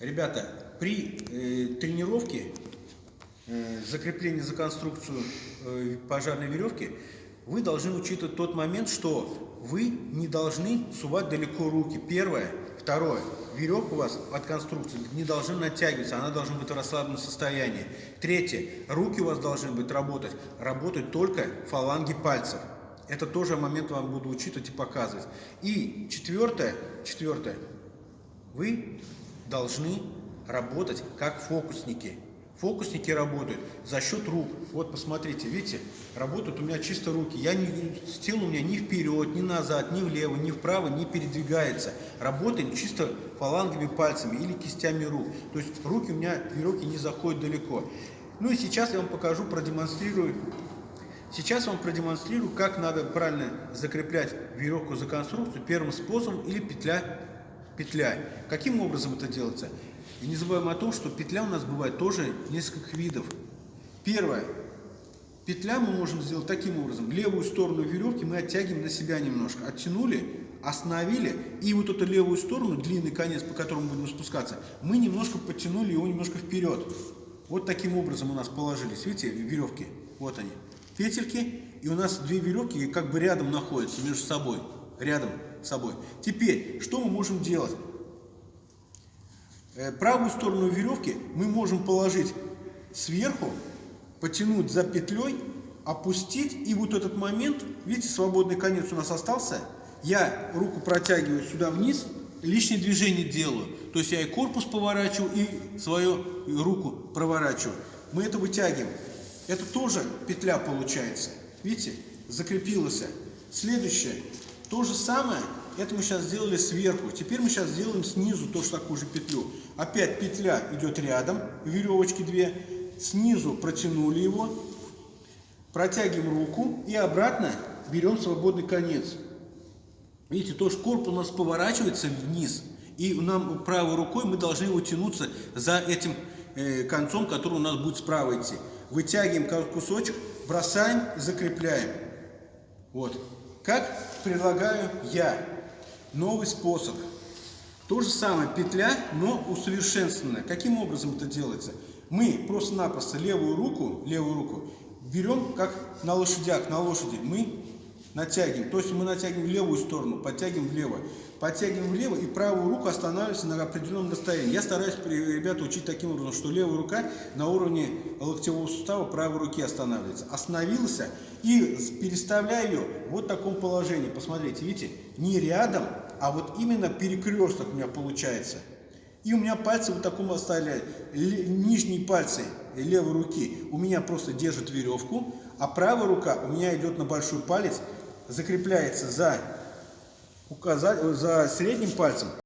Ребята, при э, тренировке э, закрепления за конструкцию э, пожарной веревки вы должны учитывать тот момент, что вы не должны сувать далеко руки. Первое. Второе. Веревка у вас от конструкции не должна натягиваться, она должна быть в расслабленном состоянии. Третье. Руки у вас должны быть работать, работать только фаланги пальцев. Это тоже момент вам буду учитывать и показывать. И четвертое, четвертое. Вы должны работать как фокусники. Фокусники работают за счет рук. Вот посмотрите, видите, работают у меня чисто руки. Я не, тело у меня ни вперед, ни назад, ни влево, ни вправо не передвигается. Работаем чисто фалангами пальцами или кистями рук. То есть руки у меня, веревки не заходят далеко. Ну и сейчас я вам покажу, продемонстрирую. Сейчас я вам продемонстрирую, как надо правильно закреплять веревку за конструкцию первым способом или петля петля. Каким образом это делается? И не забываем о том, что петля у нас бывает тоже нескольких видов. Первое. Петля мы можем сделать таким образом. Левую сторону веревки мы оттягиваем на себя немножко. Оттянули, остановили. И вот эту левую сторону, длинный конец, по которому будем спускаться, мы немножко подтянули его немножко вперед. Вот таким образом у нас положились. Видите, веревки? Вот они. Петельки. И у нас две веревки как бы рядом находятся между собой. Рядом с собой. Теперь, что мы можем делать? Э, правую сторону веревки мы можем положить сверху, потянуть за петлей, опустить, и вот этот момент, видите, свободный конец у нас остался, я руку протягиваю сюда вниз, лишнее движение делаю. То есть я и корпус поворачиваю, и свою руку проворачиваю. Мы это вытягиваем. Это тоже петля получается. Видите, закрепилась. Следующее. То же самое, это мы сейчас сделали сверху. Теперь мы сейчас сделаем снизу тоже такую же петлю. Опять петля идет рядом, веревочки две. Снизу протянули его, протягиваем руку и обратно берем свободный конец. Видите, тоже корпус у нас поворачивается вниз. И нам правой рукой мы должны его тянуться за этим э, концом, который у нас будет справа идти. Вытягиваем кусочек, бросаем, закрепляем. Вот. Как предлагаю я? Новый способ. То же самое, петля, но усовершенствованная. Каким образом это делается? Мы просто-напросто левую руку, левую руку берем, как на лошадях, на лошади. Мы натягиваем. То есть мы натягиваем в левую сторону, подтягиваем влево. Подтягиваем влево и правую руку останавливается на определенном расстоянии. Я стараюсь ребята учить таким образом, что левая рука на уровне локтевого сустава правой руки останавливается. Остановился и переставляю ее вот в таком положении. Посмотрите, видите, не рядом, а вот именно перекресток у меня получается. И у меня пальцы вот таком оставили, нижние пальцы левой руки у меня просто держат веревку, а правая рука у меня идет на большой палец, закрепляется за, указать, за средним пальцем.